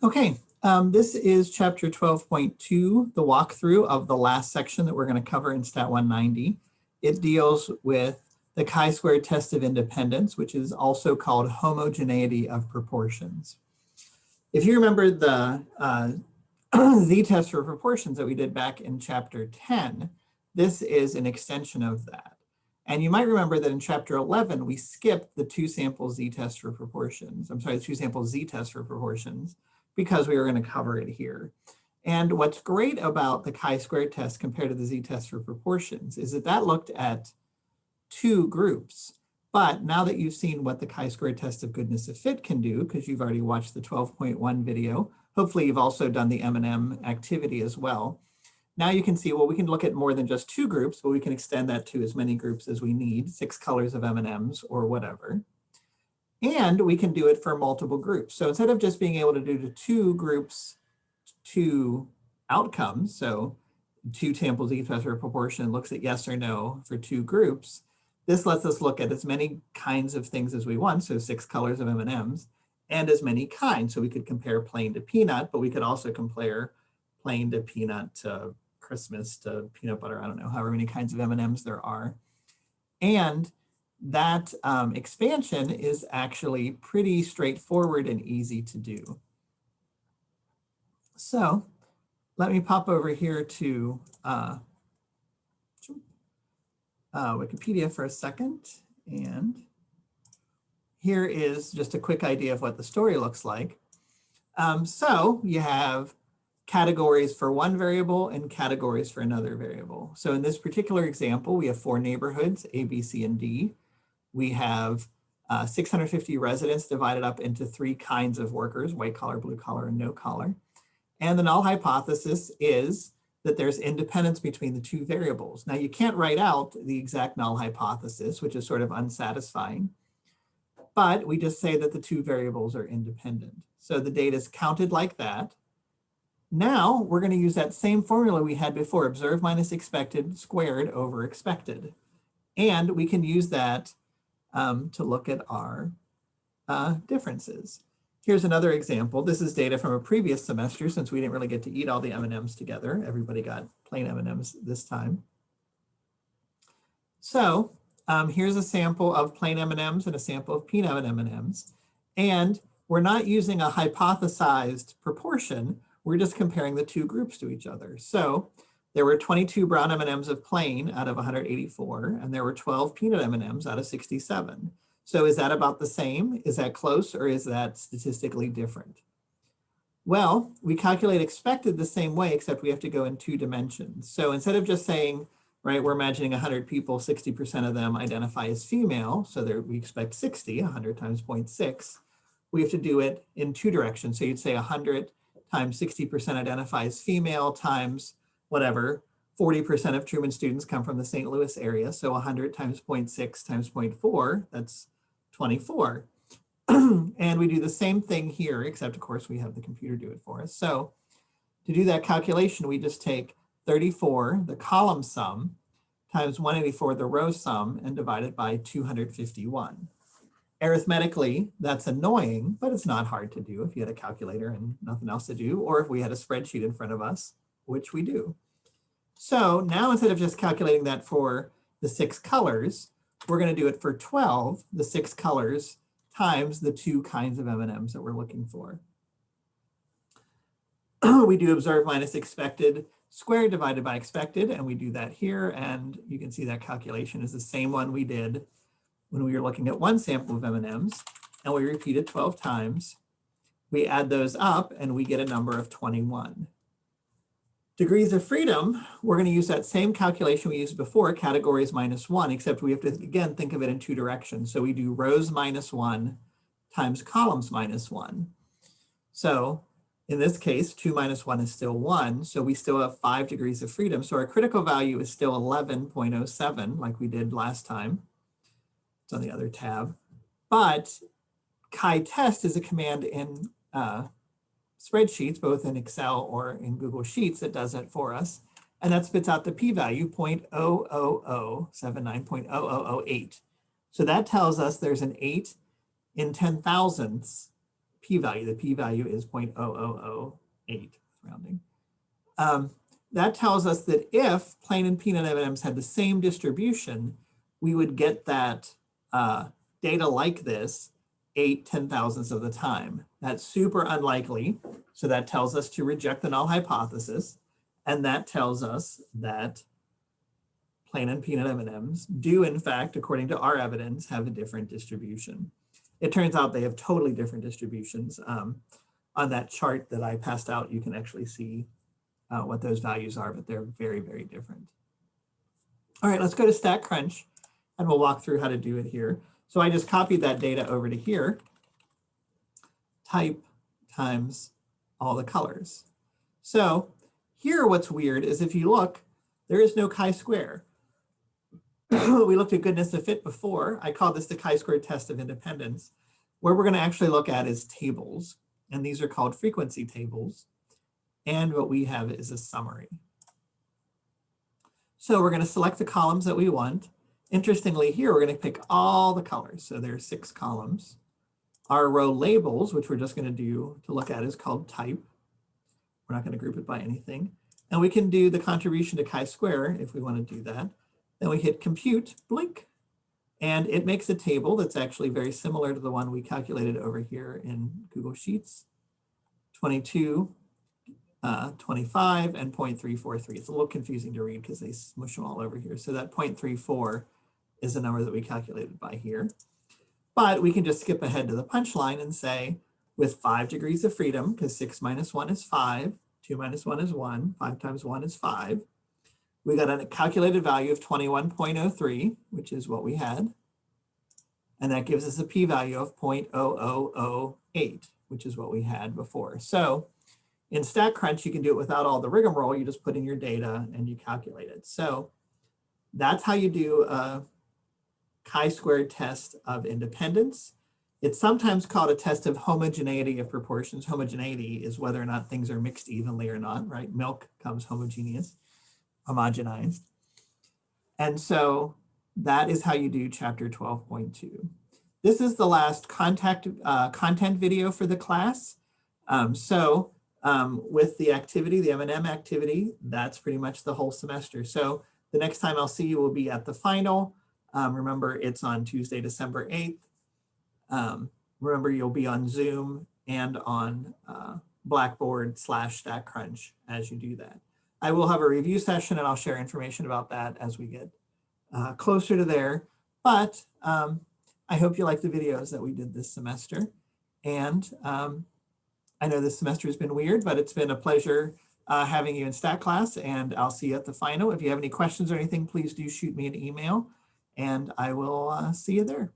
Okay, um, this is chapter 12.2, the walkthrough of the last section that we're going to cover in Stat 190. It deals with the chi-squared test of independence, which is also called homogeneity of proportions. If you remember the uh, z-test for proportions that we did back in chapter 10, this is an extension of that. And you might remember that in chapter 11, we skipped the two sample z-test for proportions. I'm sorry, the two sample z-test for proportions because we were going to cover it here. And what's great about the chi-squared test compared to the z-test for proportions is that that looked at two groups. But now that you've seen what the chi-squared test of goodness of fit can do, because you've already watched the 12.1 video, hopefully you've also done the M&M activity as well. Now you can see, well, we can look at more than just two groups, but we can extend that to as many groups as we need, six colors of M&Ms or whatever. And we can do it for multiple groups. So instead of just being able to do the two groups, two outcomes, so two samples each measure proportion looks at yes or no for two groups, this lets us look at as many kinds of things as we want, so six colors of M&Ms, and as many kinds. So we could compare plain to peanut, but we could also compare plain to peanut to Christmas to peanut butter, I don't know, however many kinds of M&Ms there are. And that um, expansion is actually pretty straightforward and easy to do. So let me pop over here to uh, uh, Wikipedia for a second. And here is just a quick idea of what the story looks like. Um, so you have categories for one variable and categories for another variable. So in this particular example, we have four neighborhoods, A, B, C, and D we have uh, 650 residents divided up into three kinds of workers, white collar, blue collar, and no collar. And the null hypothesis is that there's independence between the two variables. Now you can't write out the exact null hypothesis, which is sort of unsatisfying, but we just say that the two variables are independent. So the data is counted like that. Now we're going to use that same formula we had before, observed minus expected squared over expected. And we can use that um, to look at our uh, differences. Here's another example. This is data from a previous semester since we didn't really get to eat all the M&Ms together. Everybody got plain M&Ms this time. So um, here's a sample of plain M&Ms and a sample of peanut M&Ms. And we're not using a hypothesized proportion. We're just comparing the two groups to each other. So there were 22 brown M&Ms of plain out of 184, and there were 12 peanut M&Ms out of 67. So is that about the same? Is that close or is that statistically different? Well, we calculate expected the same way, except we have to go in two dimensions. So instead of just saying, right, we're imagining 100 people, 60% of them identify as female, so there, we expect 60, 100 times 0.6. We have to do it in two directions. So you'd say 100 times 60% identify as female times whatever, 40% of Truman students come from the St. Louis area. So 100 times 0.6 times 0.4, that's 24. and we do the same thing here, except of course we have the computer do it for us. So to do that calculation, we just take 34, the column sum, times 184, the row sum, and divide it by 251. Arithmetically, that's annoying, but it's not hard to do if you had a calculator and nothing else to do, or if we had a spreadsheet in front of us which we do. So now instead of just calculating that for the six colors, we're going to do it for 12, the six colors times the two kinds of M&Ms that we're looking for. we do observe minus expected squared divided by expected, and we do that here. And you can see that calculation is the same one we did when we were looking at one sample of M&Ms, and we repeat it 12 times. We add those up, and we get a number of 21. Degrees of freedom, we're going to use that same calculation we used before, categories minus one, except we have to, again, think of it in two directions. So we do rows minus one times columns minus one. So in this case, two minus one is still one. So we still have five degrees of freedom. So our critical value is still 11.07 like we did last time. It's on the other tab. But chi-test is a command in uh, spreadsheets, both in Excel or in Google Sheets that does it for us. And that spits out the p-value 0.00079.0008. So that tells us there's an 8 in 10 thousandths p-value. The p-value is 0.0008 rounding. Um, that tells us that if plain and peanut M&Ms had the same distribution, we would get that uh, data like this eight, ten thousandths of the time. That's super unlikely. So that tells us to reject the null hypothesis. And that tells us that plain and peanut M&Ms do in fact, according to our evidence, have a different distribution. It turns out they have totally different distributions. Um, on that chart that I passed out, you can actually see uh, what those values are, but they're very, very different. All right, let's go to StatCrunch and we'll walk through how to do it here. So I just copied that data over to here, type times all the colors. So here what's weird is if you look, there is no chi-square. we looked at goodness of fit before. I call this the chi-square test of independence. Where we're going to actually look at is tables, and these are called frequency tables. And what we have is a summary. So we're going to select the columns that we want. Interestingly, here we're going to pick all the colors. So there's six columns. Our row labels, which we're just going to do to look at, is called type. We're not going to group it by anything. And we can do the contribution to chi-square if we want to do that. Then we hit compute, blink, and it makes a table that's actually very similar to the one we calculated over here in Google Sheets. 22, uh, 25, and 0.343. It's a little confusing to read because they smush them all over here. So that 0.34 is the number that we calculated by here. But we can just skip ahead to the punchline and say, with five degrees of freedom, because six minus one is five, two minus one is one, five times one is five, we got a calculated value of 21.03, which is what we had. And that gives us a p-value of 0.0008, which is what we had before. So in StatCrunch, you can do it without all the rigmarole. You just put in your data and you calculate it. So that's how you do a chi-squared test of independence. It's sometimes called a test of homogeneity of proportions. Homogeneity is whether or not things are mixed evenly or not, right? Milk comes homogeneous homogenized. And so that is how you do chapter 12.2. This is the last contact uh, content video for the class. Um, so um, with the activity, the M&M activity, that's pretty much the whole semester. So the next time I'll see you will be at the final. Um, remember, it's on Tuesday, December 8th. Um, remember, you'll be on Zoom and on uh, Blackboard slash StatCrunch as you do that. I will have a review session and I'll share information about that as we get uh, closer to there. But um, I hope you like the videos that we did this semester. And um, I know this semester has been weird, but it's been a pleasure uh, having you in stat class and I'll see you at the final. If you have any questions or anything, please do shoot me an email and I will uh, see you there.